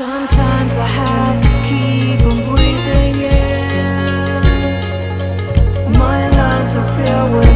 Sometimes I have to keep on breathing in. My lungs are filled with